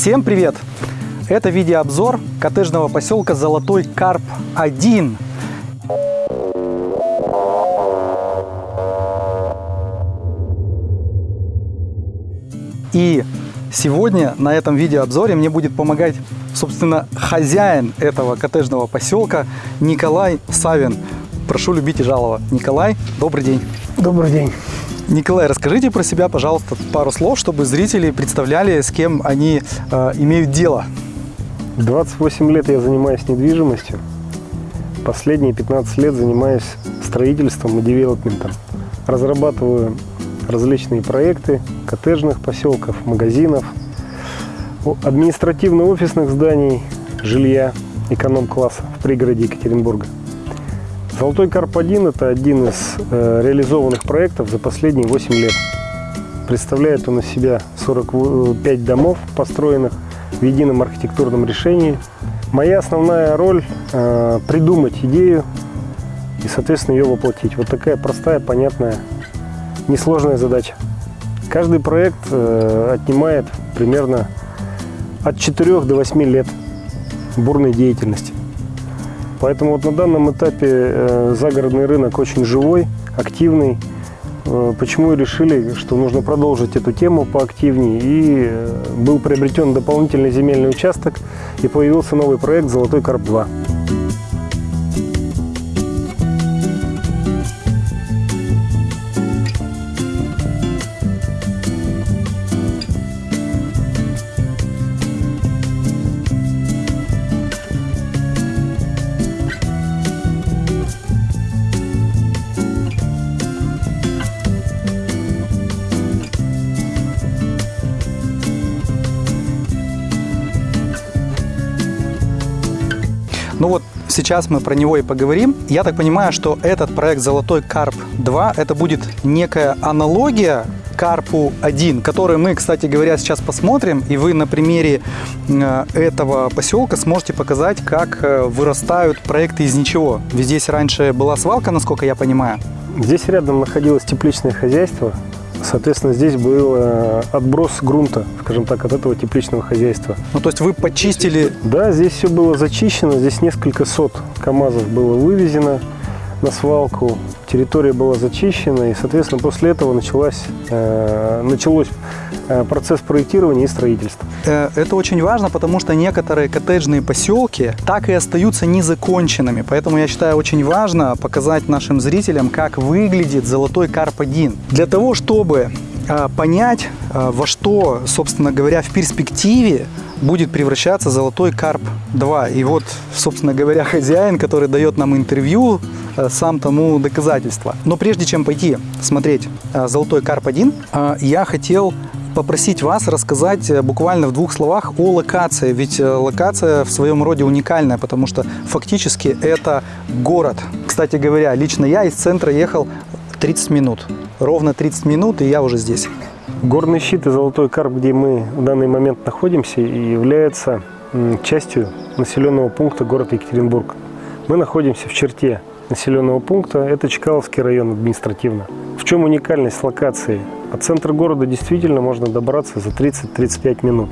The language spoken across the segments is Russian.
Всем привет! Это видеообзор коттеджного поселка Золотой Карп 1. И сегодня на этом видеообзоре мне будет помогать, собственно, хозяин этого коттеджного поселка Николай Савин. Прошу любить и жаловать. Николай, добрый день. Добрый день. Николай, расскажите про себя, пожалуйста, пару слов, чтобы зрители представляли, с кем они э, имеют дело. 28 лет я занимаюсь недвижимостью. Последние 15 лет занимаюсь строительством и девелопментом. Разрабатываю различные проекты коттеджных поселков, магазинов, административно-офисных зданий, жилья эконом-класса в пригороде Екатеринбурга. Золотой Карп-1 – это один из э, реализованных проектов за последние 8 лет. Представляет он из себя 45 домов, построенных в едином архитектурном решении. Моя основная роль э, – придумать идею и, соответственно, ее воплотить. Вот такая простая, понятная, несложная задача. Каждый проект э, отнимает примерно от 4 до 8 лет бурной деятельности. Поэтому вот на данном этапе э, загородный рынок очень живой, активный. Э, почему и решили, что нужно продолжить эту тему поактивнее. И э, был приобретен дополнительный земельный участок и появился новый проект «Золотой Карп-2». Ну вот сейчас мы про него и поговорим. Я так понимаю, что этот проект «Золотой Карп 2» это будет некая аналогия Карпу 1, который мы, кстати говоря, сейчас посмотрим. И вы на примере э, этого поселка сможете показать, как э, вырастают проекты из ничего. Ведь здесь раньше была свалка, насколько я понимаю. Здесь рядом находилось тепличное хозяйство, Соответственно, здесь был э, отброс грунта, скажем так, от этого тепличного хозяйства. Ну, то есть вы почистили? Да, здесь все было зачищено, здесь несколько сот КАМАЗов было вывезено на свалку, территория была зачищена, и, соответственно, после этого началась, э, началось э, процесс проектирования и строительства. Э, это очень важно, потому что некоторые коттеджные поселки так и остаются незаконченными, поэтому я считаю очень важно показать нашим зрителям, как выглядит золотой карп-1. Для того, чтобы понять, э, во что, собственно говоря, в перспективе будет превращаться золотой карп 2. И вот, собственно говоря, хозяин, который дает нам интервью, э, сам тому доказательство. Но прежде чем пойти смотреть э, золотой карп 1, э, я хотел попросить вас рассказать буквально в двух словах о локации. Ведь локация в своем роде уникальная, потому что фактически это город. Кстати говоря, лично я из центра ехал 30 минут. Ровно 30 минут, и я уже здесь. Горный щит и Золотой Карп, где мы в данный момент находимся, является частью населенного пункта города Екатеринбург. Мы находимся в черте населенного пункта, это Чкаловский район административно. В чем уникальность локации? От центра города действительно можно добраться за 30-35 минут.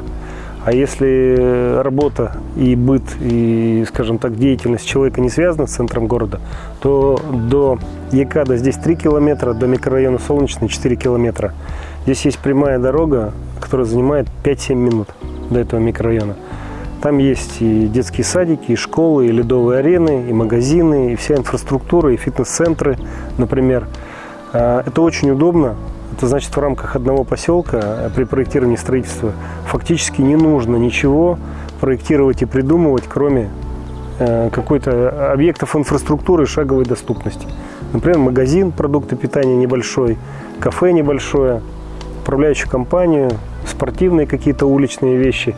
А если работа и быт, и, скажем так, деятельность человека не связана с центром города, то до Екада здесь 3 километра, до микрорайона Солнечный 4 километра. Здесь есть прямая дорога, которая занимает 5-7 минут до этого микрорайона. Там есть и детские садики, и школы, и ледовые арены, и магазины, и вся инфраструктура, и фитнес-центры, например. А, это очень удобно. Это значит, в рамках одного поселка а, при проектировании строительства фактически не нужно ничего проектировать и придумывать, кроме э, какой-то объектов инфраструктуры шаговой доступности. Например, магазин, продукты питания небольшой, кафе небольшое – управляющую компанию, спортивные какие-то уличные вещи.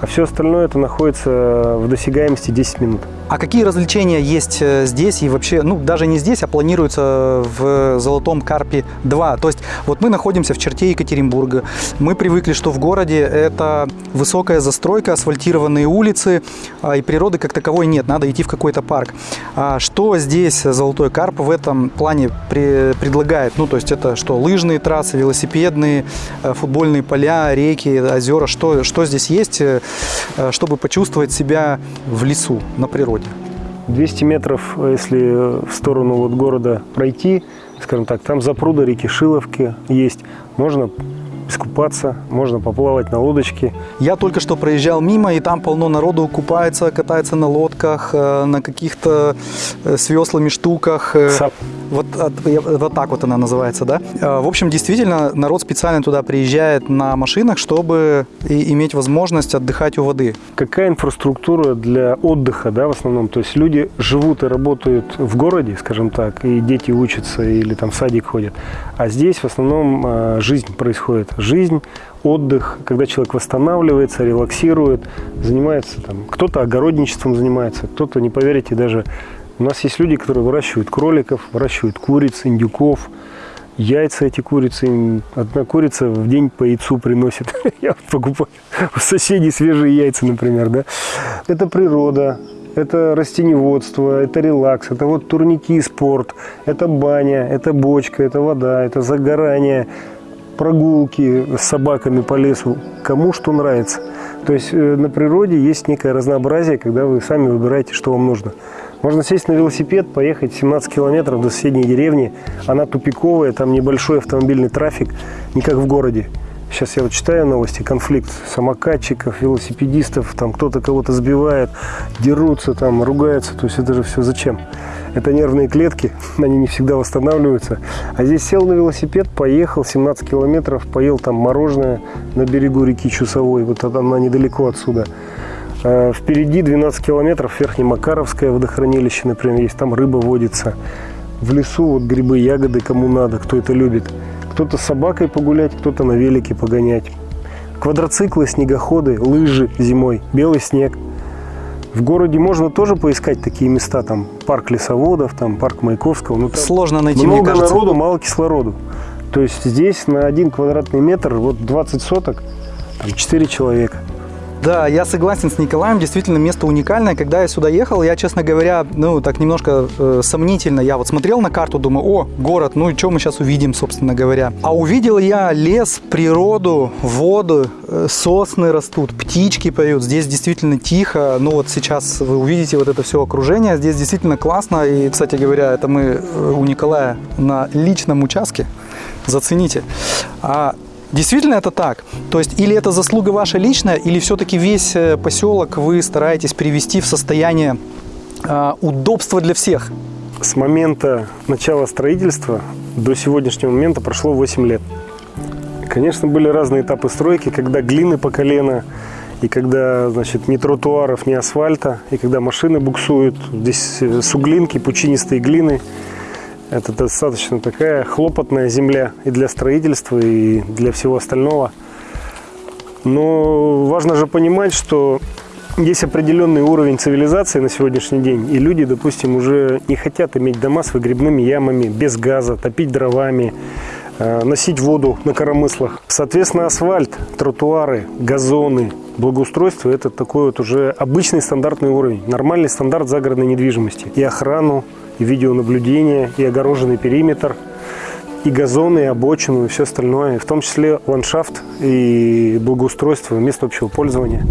А все остальное это находится в досягаемости 10 минут. А какие развлечения есть э, здесь и вообще, ну, даже не здесь, а планируется в Золотом Карпе 2? То есть вот мы находимся в черте Екатеринбурга. Мы привыкли, что в городе это высокая застройка, асфальтированные улицы, а, и природы как таковой нет, надо идти в какой-то парк. А что здесь Золотой Карп в этом плане предлагает? Ну, то есть это что, лыжные трассы, велосипедные, э, футбольные поля, реки, озера, что, что здесь есть, э, чтобы почувствовать себя в лесу, на природе? 200 метров, если в сторону вот города пройти, скажем так, там запруда реки Шиловки есть, можно искупаться, можно поплавать на лодочке. Я только что проезжал мимо, и там полно народу купается, катается на лодках, э, на каких-то э, с веслами штуках. Э, Сап. Вот, вот так вот она называется, да? В общем, действительно, народ специально туда приезжает на машинах, чтобы иметь возможность отдыхать у воды. Какая инфраструктура для отдыха, да, в основном? То есть люди живут и работают в городе, скажем так, и дети учатся или там в садик ходят. А здесь в основном жизнь происходит жизнь, отдых, когда человек восстанавливается, релаксирует, занимается там, кто-то огородничеством занимается, кто-то, не поверите, даже у нас есть люди, которые выращивают кроликов, выращивают куриц, индюков, яйца эти курицы, одна курица в день по яйцу приносит. Я покупаю у соседей свежие яйца, например, да. Это природа, это растеневодство, это релакс, это вот турники, спорт, это баня, это бочка, это вода, это загорание, прогулки с собаками по лесу, кому что нравится. То есть э, на природе есть некое разнообразие, когда вы сами выбираете, что вам нужно. Можно сесть на велосипед, поехать 17 километров до соседней деревни. Она тупиковая, там небольшой автомобильный трафик, не как в городе. Сейчас я вот читаю новости, конфликт самокатчиков, велосипедистов, там кто-то кого-то сбивает, дерутся, там ругаются. То есть это же все зачем? Это нервные клетки, они не всегда восстанавливаются. А здесь сел на велосипед, поехал 17 километров, поел там мороженое на берегу реки Чусовой, вот она недалеко отсюда. А впереди 12 километров Верхнемакаровское водохранилище, например, есть, там рыба водится. В лесу вот грибы, ягоды, кому надо, кто это любит. Кто-то с собакой погулять, кто-то на велике погонять. Квадроциклы, снегоходы, лыжи зимой, белый снег. В городе можно тоже поискать такие места, там парк лесоводов, там парк Маяковского. Но Сложно найти, много мне кажется. народу, мало кислороду. То есть здесь на один квадратный метр, вот 20 соток, там 4 человека. Да, я согласен с Николаем, действительно место уникальное. Когда я сюда ехал, я, честно говоря, ну, так немножко э, сомнительно. Я вот смотрел на карту, думаю, о, город, ну и что мы сейчас увидим, собственно говоря. А увидел я лес, природу, воду, э, сосны растут, птички поют. Здесь действительно тихо. Ну вот сейчас вы увидите вот это все окружение. Здесь действительно классно. И, кстати говоря, это мы э, у Николая на личном участке. Зацените. А Действительно это так? То есть или это заслуга ваша личная, или все-таки весь э, поселок вы стараетесь привести в состояние э, удобства для всех? С момента начала строительства до сегодняшнего момента прошло 8 лет. Конечно, были разные этапы стройки, когда глины по колено, и когда, значит, ни тротуаров, ни асфальта, и когда машины буксуют, здесь э, суглинки, пучинистые глины – это достаточно такая хлопотная земля и для строительства, и для всего остального. Но важно же понимать, что есть определенный уровень цивилизации на сегодняшний день, и люди, допустим, уже не хотят иметь дома с выгребными ямами, без газа, топить дровами, э, носить воду на коромыслах. Соответственно, асфальт, тротуары, газоны, благоустройство – это такой вот уже обычный стандартный уровень, нормальный стандарт загородной недвижимости. И охрану, и видеонаблюдение, и огороженный периметр, и газоны, и обочину, и все остальное, в том числе ландшафт и благоустройство, место общего пользования,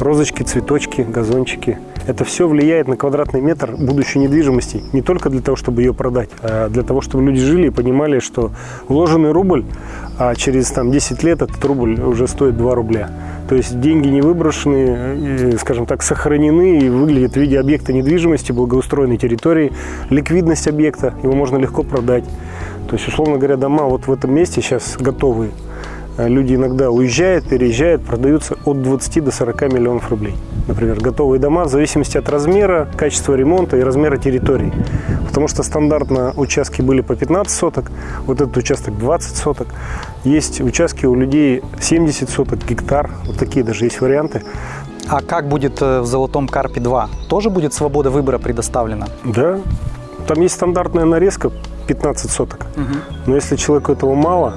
розочки, цветочки, газончики. Это все влияет на квадратный метр будущей недвижимости, не только для того, чтобы ее продать, а для того, чтобы люди жили и понимали, что вложенный рубль, а через там, 10 лет этот рубль уже стоит 2 рубля. То есть деньги не выброшены, скажем так, сохранены и выглядят в виде объекта недвижимости, благоустроенной территории, ликвидность объекта, его можно легко продать. То есть, условно говоря, дома вот в этом месте сейчас готовые. Люди иногда уезжают, переезжают, продаются от 20 до 40 миллионов рублей. Например, готовые дома в зависимости от размера, качества ремонта и размера территории. Потому что стандартно участки были по 15 соток, вот этот участок 20 соток. Есть участки у людей 70 соток, гектар, вот такие даже есть варианты. А как будет э, в «Золотом Карпе 2»? Тоже будет свобода выбора предоставлена? Да, там есть стандартная нарезка 15 соток. Но если человеку этого мало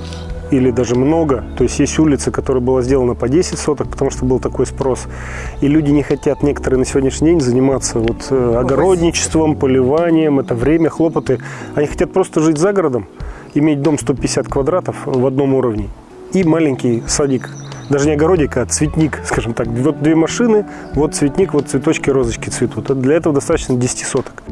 или даже много, то есть есть улица, которая была сделана по 10 соток, потому что был такой спрос, и люди не хотят некоторые на сегодняшний день заниматься вот, э, огородничеством, поливанием, это время, хлопоты. Они хотят просто жить за городом, иметь дом 150 квадратов в одном уровне и маленький садик. Даже не огородик, а цветник, скажем так. Вот две машины, вот цветник, вот цветочки, розочки цветут. Для этого достаточно 10 соток.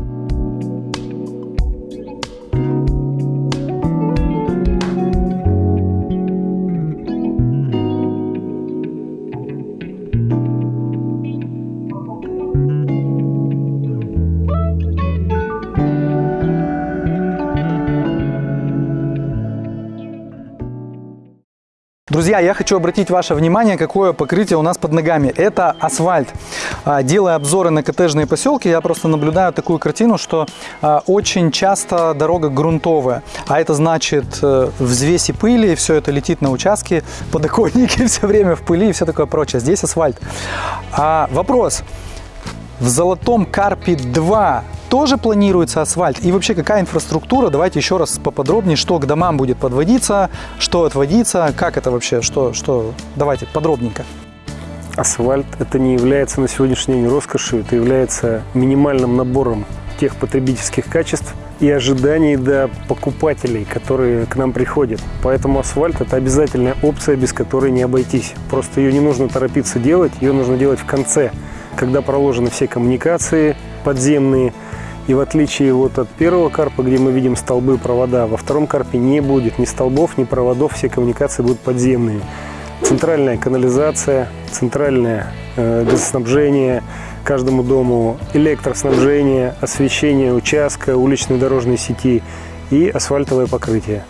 Друзья, я хочу обратить ваше внимание, какое покрытие у нас под ногами. Это асфальт. А, Делая обзоры на коттеджные поселки, я просто наблюдаю такую картину, что а, очень часто дорога грунтовая. А это значит э, взвеси пыли, все это летит на участки, подоконники все время в пыли и все такое прочее. Здесь асфальт. А, вопрос. В Золотом Карпе 2 тоже планируется асфальт? И вообще какая инфраструктура? Давайте еще раз поподробнее, что к домам будет подводиться, что отводиться, как это вообще, что, что... Давайте подробненько. Асфальт это не является на сегодняшний день роскошью, это является минимальным набором тех потребительских качеств и ожиданий до покупателей, которые к нам приходят. Поэтому асфальт – это обязательная опция, без которой не обойтись. Просто ее не нужно торопиться делать, ее нужно делать в конце, когда проложены все коммуникации подземные. И в отличие вот от первого карпа, где мы видим столбы, провода, во втором карпе не будет ни столбов, ни проводов, все коммуникации будут подземные. Центральная канализация, центральное э, газоснабжение каждому дому, электроснабжение, освещение участка, уличной дорожной сети и асфальтовое покрытие.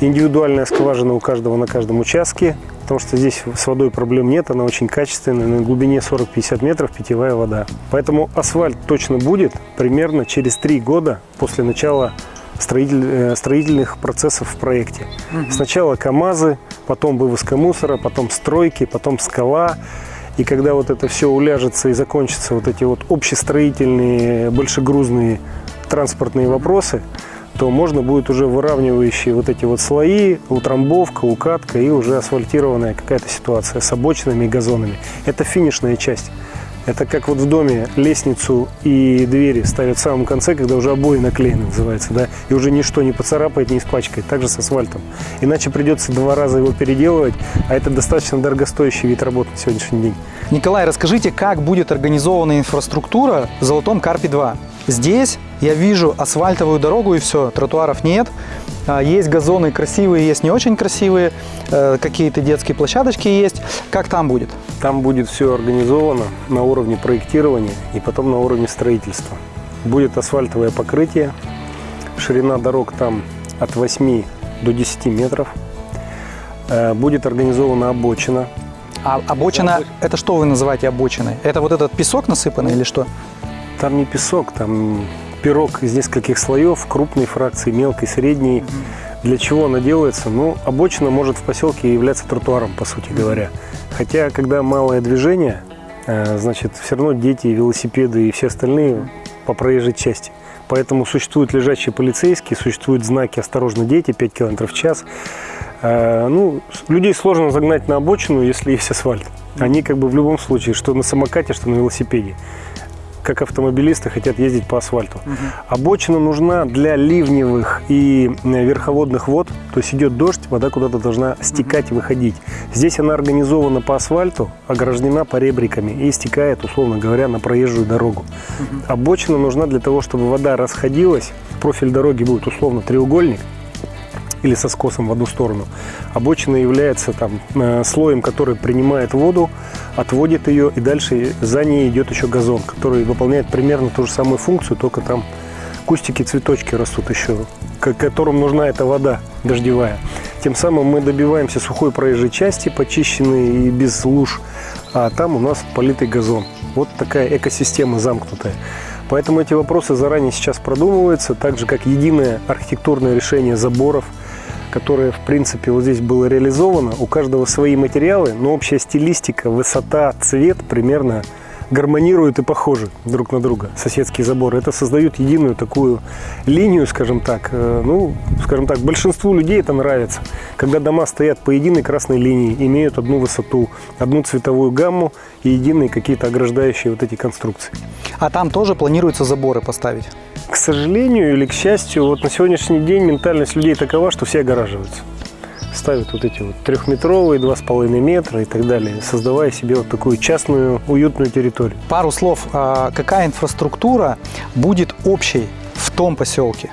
Индивидуальная скважина у каждого на каждом участке, потому что здесь с водой проблем нет, она очень качественная, на глубине 40-50 метров питьевая вода. Поэтому асфальт точно будет примерно через 3 года после начала строитель, э, строительных процессов в проекте. Угу. Сначала КАМАЗы, потом вывозка мусора, потом стройки, потом скала. И когда вот это все уляжется и закончатся вот эти вот общестроительные, большегрузные транспортные вопросы, то можно будет уже выравнивающие вот эти вот слои, утрамбовка, укатка и уже асфальтированная какая-то ситуация с обочинами и газонами. Это финишная часть. Это как вот в доме лестницу и двери ставят в самом конце, когда уже обои наклеены, называется, да, и уже ничто не поцарапает, не испачкает, также с асфальтом. Иначе придется два раза его переделывать, а это достаточно дорогостоящий вид работы на сегодняшний день. Николай, расскажите, как будет организована инфраструктура в Золотом Карпе 2? Здесь я вижу асфальтовую дорогу и все, тротуаров нет. А, есть газоны красивые, есть не очень красивые, э, какие-то детские площадочки есть. Как там будет? Там будет все организовано на уровне проектирования и потом на уровне строительства. Будет асфальтовое покрытие, ширина дорог там от 8 до 10 метров. Э, будет организована обочина. А обочина, это что вы называете обочиной? Это вот этот песок насыпанный или что? Там не песок, там пирог из нескольких слоев, крупной фракции, мелкой, средней. Для чего она делается? Ну, обочина может в поселке являться тротуаром, по сути говоря. Хотя, когда малое движение, э, значит, все равно дети, велосипеды и все остальные по проезжей части. Поэтому существуют лежачие полицейские, существуют знаки «Осторожно, дети», 5 км в час. Э, ну, людей сложно загнать на обочину, если есть асфальт. Они как бы в любом случае, что на самокате, что на велосипеде как автомобилисты хотят ездить по асфальту. Угу. Обочина нужна для ливневых и э, верховодных вод, то есть идет дождь, вода куда-то должна стекать угу. и выходить. Здесь она организована по асфальту, ограждена поребриками и стекает, условно говоря, на проезжую дорогу. Угу. Обочина нужна для того, чтобы вода расходилась, профиль дороги будет условно треугольник, или со скосом в одну сторону. Обочина является там э, слоем, который принимает воду, отводит ее, и дальше за ней идет еще газон, который выполняет примерно ту же самую функцию, только там кустики, цветочки растут еще, которым нужна эта вода дождевая. Тем самым мы добиваемся сухой проезжей части, почищенной и без луж, а там у нас политый газон. Вот такая экосистема замкнутая. Поэтому эти вопросы заранее сейчас продумываются, так же как единое архитектурное решение заборов – которое, в принципе, вот здесь было реализовано. У каждого свои материалы, но общая стилистика, высота, цвет примерно гармонируют и похожи друг на друга, соседские заборы. Это создают единую такую линию, скажем так. Э, ну, скажем так, большинству людей это нравится. Когда дома стоят по единой красной линии, имеют одну высоту, одну цветовую гамму и единые какие-то ограждающие вот эти конструкции. А там тоже планируется заборы поставить? К сожалению или к счастью, вот на сегодняшний день ментальность людей такова, что все огораживаются ставят вот эти вот трехметровые, два с половиной метра и так далее, создавая себе вот такую частную, уютную территорию. Пару слов, а какая инфраструктура будет общей в том поселке?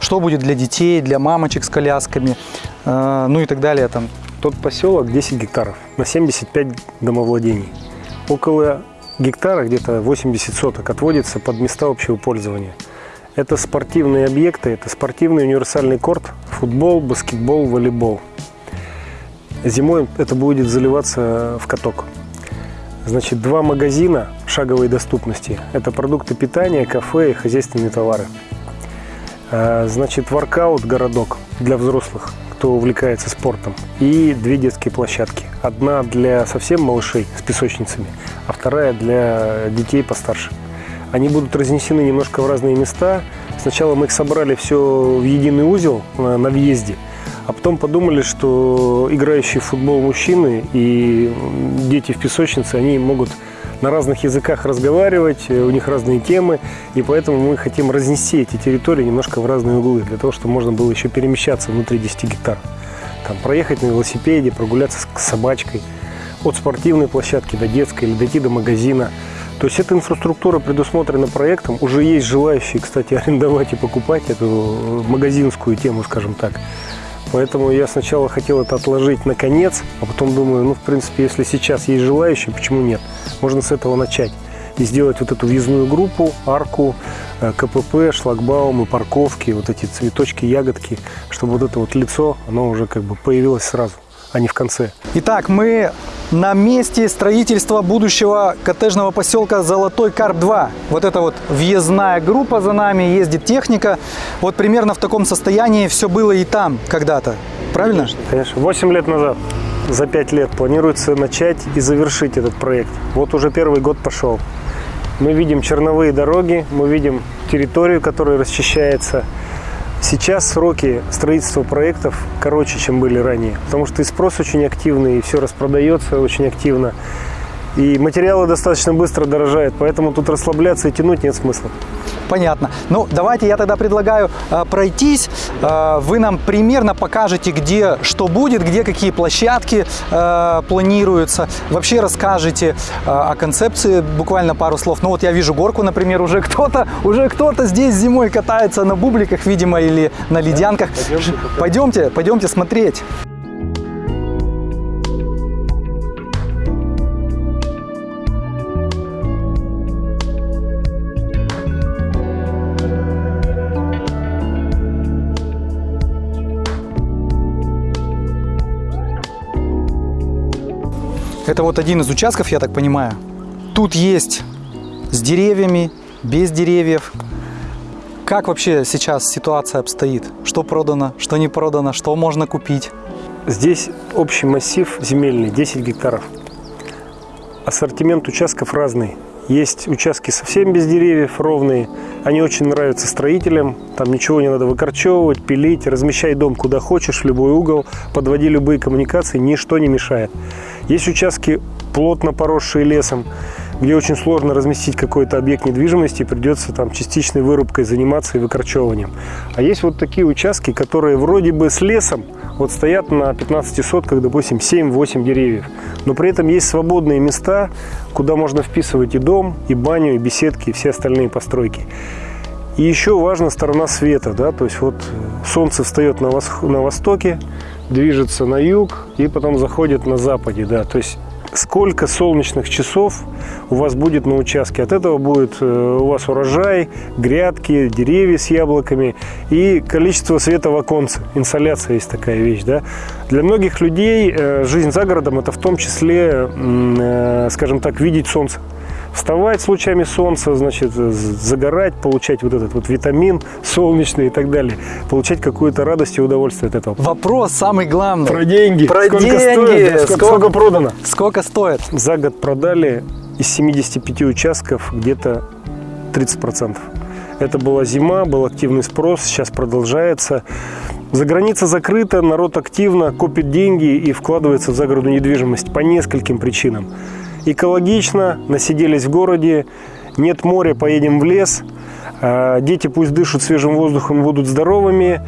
Что будет для детей, для мамочек с колясками, э, ну и так далее там? Тот поселок 10 гектаров на 75 домовладений. Около гектара, где-то 80 соток, отводится под места общего пользования. Это спортивные объекты, это спортивный универсальный корт, футбол, баскетбол, волейбол. Зимой это будет заливаться в каток. Значит, два магазина шаговой доступности. Это продукты питания, кафе и хозяйственные товары. А, значит, воркаут городок для взрослых, кто увлекается спортом. И две детские площадки. Одна для совсем малышей с песочницами, а вторая для детей постарше. Они будут разнесены немножко в разные места. Сначала мы их собрали все в единый узел на въезде – а потом подумали, что играющие в футбол мужчины и дети в песочнице, они могут на разных языках разговаривать, у них разные темы, и поэтому мы хотим разнести эти территории немножко в разные углы, для того, чтобы можно было еще перемещаться внутри 10 гектар. Там, проехать на велосипеде, прогуляться с собачкой, от спортивной площадки до детской или дойти до магазина. То есть эта инфраструктура предусмотрена проектом. Уже есть желающие, кстати, арендовать и покупать эту магазинскую тему, скажем так. Поэтому я сначала хотел это отложить на конец, а потом думаю, ну, в принципе, если сейчас есть желающие, почему нет? Можно с этого начать и сделать вот эту въездную группу, арку, э, КПП, шлагбаумы, парковки, вот эти цветочки, ягодки, чтобы вот это вот лицо, оно уже как бы появилось сразу а не в конце. Итак, мы на месте строительства будущего коттеджного поселка Золотой Карп-2. Вот это вот въездная группа за нами, ездит техника. Вот примерно в таком состоянии все было и там когда-то. Правильно? Конечно. 8 лет назад. За 5 лет планируется начать и завершить этот проект. Вот уже первый год пошел. Мы видим черновые дороги, мы видим территорию, которая расчищается. Сейчас сроки строительства проектов короче, чем были ранее, потому что и спрос очень активный, и все распродается очень активно. И материалы достаточно быстро дорожают, поэтому тут расслабляться и тянуть нет смысла. Понятно. Ну, давайте я тогда предлагаю э, пройтись. Э, вы нам примерно покажете, где что будет, где какие площадки э, планируются. Вообще расскажете э, о концепции буквально пару слов. Ну, вот я вижу горку, например, уже кто-то уже кто-то здесь зимой катается на бубликах, видимо, или на ледянках. Пойдемте, пойдемте, пойдемте смотреть. Это вот один из участков, я так понимаю. Тут есть с деревьями, без деревьев. Как вообще сейчас ситуация обстоит? Что продано, что не продано, что можно купить? Здесь общий массив земельный, 10 гектаров. Ассортимент участков разный. Есть участки совсем без деревьев, ровные. Они очень нравятся строителям. Там ничего не надо выкорчевывать, пилить. Размещай дом куда хочешь, в любой угол. Подводи любые коммуникации, ничто не мешает. Есть участки, плотно поросшие лесом, где очень сложно разместить какой-то объект недвижимости, придется там частичной вырубкой заниматься и выкорчевыванием. А есть вот такие участки, которые вроде бы с лесом, вот стоят на 15 сотках, допустим, 7-8 деревьев, но при этом есть свободные места, куда можно вписывать и дом, и баню, и беседки, и все остальные постройки. И еще важна сторона света, да, то есть вот солнце встает на, вос на востоке, движется на юг и потом заходит на западе, да, то есть сколько солнечных часов у вас будет на участке. От этого будет э, у вас урожай, грядки, деревья с яблоками и количество света в оконце. Инсоляция есть такая вещь. Да? Для многих людей э, жизнь за городом – это в том числе, э, скажем так, видеть солнце. Вставать с лучами солнца, значит, загорать, получать вот этот вот витамин солнечный и так далее, получать какую-то радость и удовольствие от этого. Вопрос самый главный. Про деньги. Про сколько деньги. Стоит, сколько, Сколько- сколько продано? Сколько стоит? За год продали из 75 участков где-то 30%. Это была зима, был активный спрос, сейчас продолжается. За граница закрыта, народ активно копит деньги и вкладывается в загородную недвижимость по нескольким причинам. Экологично, насиделись в городе, нет моря, поедем в лес, А, дети пусть дышат свежим воздухом будут здоровыми.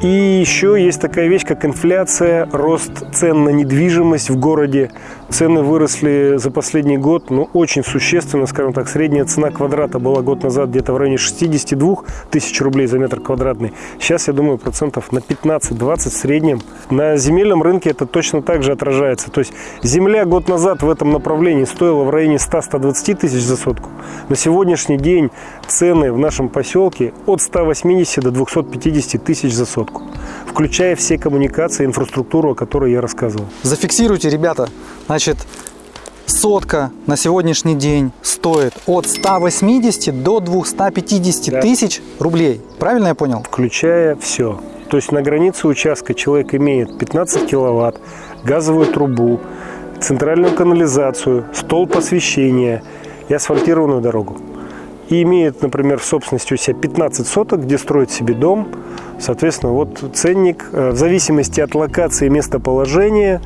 И еще есть такая вещь, как инфляция, рост цен на недвижимость в городе. Цены выросли за последний год, ну, очень существенно, скажем так. Средняя цена квадрата была год назад где-то в районе 62 тысяч рублей за метр квадратный. Сейчас, я думаю, процентов на 15-20 в среднем. На земельном рынке это точно так же отражается. То есть земля год назад в этом направлении стоила в районе 100-120 тысяч за сотку. На сегодняшний день цены в нашем поселке от 180 до 250 тысяч за сотку, включая все коммуникации, инфраструктуру, о которой я рассказывал. Зафиксируйте, ребята. Значит, сотка на сегодняшний день стоит от 180 до 250 Да. тысяч рублей. Правильно я понял? включая все. То есть на границе участка человек имеет 15 киловатт, газовую трубу, центральную канализацию, столб освещения и асфальтированную дорогу. И имеет, например, в собственности у себя 15 соток, где строит себе дом. Соответственно, вот ценник э, в зависимости от локации и местоположения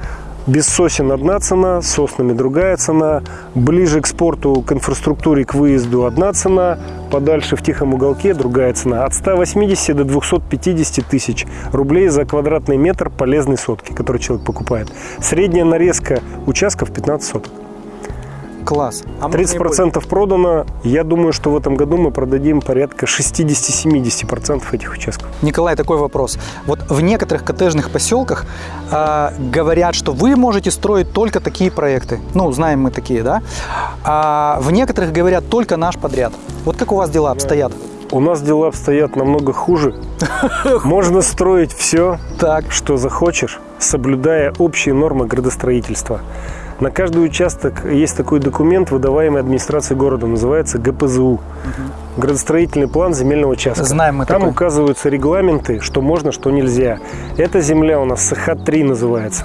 без сосен одна цена, с соснами другая цена, ближе к спорту, к инфраструктуре, к выезду одна цена, подальше в тихом уголке другая цена. От 180 до 250 тысяч рублей за квадратный метр полезной сотки, который человек покупает. Средняя нарезка участков 15 соток. Класс. А можно не больше? 30% продано. Я думаю, что в этом году мы продадим порядка 60-70% этих участков. Николай, такой вопрос. Вот в некоторых коттеджных поселках э, говорят, что вы можете строить только такие проекты. Ну, знаем мы такие, да? А в некоторых говорят только наш подряд. Вот как у вас дела обстоят? У нас дела обстоят намного хуже. Можно строить все, Так. что захочешь, соблюдая общие нормы градостроительства. На каждый участок есть такой документ, выдаваемый администрацией города, называется ГПЗУ. Градостроительный план земельного участка. Знаем мы Там такой. указываются регламенты, что можно, что нельзя. Эта земля у нас СХ-3 называется.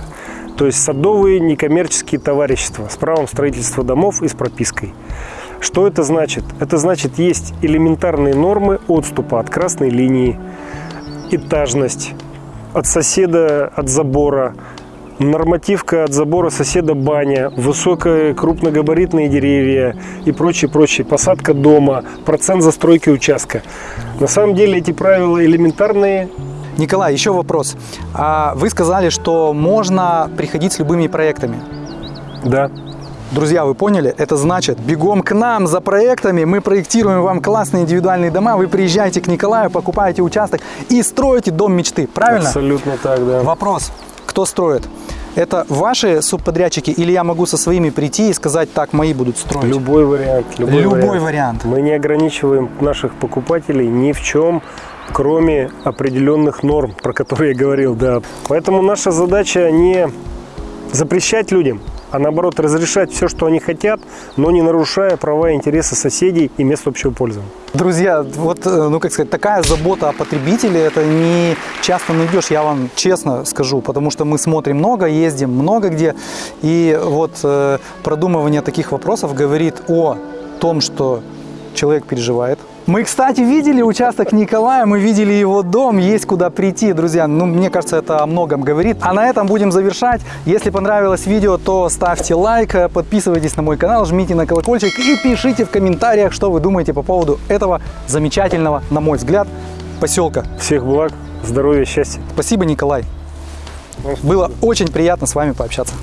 То есть садовые некоммерческие товарищества с правом строительства домов и с пропиской. Что это значит? Это значит, есть элементарные нормы отступа от красной линии, этажность, от соседа, от забора, нормативка от забора соседа баня, высокие крупногабаритные деревья и прочее, прочее, посадка дома, процент застройки участка. На самом деле эти правила элементарные, Николай, еще вопрос. А вы сказали, что можно приходить с любыми проектами. да, Друзья, вы поняли? Это значит, бегом к нам за проектами, мы проектируем вам классные индивидуальные дома, вы приезжаете к Николаю, покупаете участок и строите дом мечты, правильно? абсолютно так, да. Вопрос, кто строит? Это ваши субподрядчики или я могу со своими прийти и сказать, так, мои будут строить? Любой вариант. Любой, Любой вариант. Мы не ограничиваем наших покупателей ни в чем, кроме определенных норм, про которые я говорил, да. Поэтому наша задача не запрещать людям, а наоборот разрешать все, что они хотят, но не нарушая права и интересы соседей и мест общего пользования. Друзья, вот, э, ну как сказать, такая забота о потребителе, это не часто найдешь, я вам честно скажу, потому что мы смотрим много, ездим много где, и вот э, продумывание таких вопросов говорит о том, что человек переживает. Мы, кстати, видели участок Николая, мы видели его дом, есть куда прийти, друзья. Ну, мне кажется, это о многом говорит. А на этом будем завершать. Если понравилось видео, то ставьте лайк, подписывайтесь на мой канал, жмите на колокольчик и пишите в комментариях, что вы думаете по поводу этого замечательного, на мой взгляд, поселка. Всех благ, здоровья, счастья. Спасибо, Николай. Было очень приятно с вами пообщаться.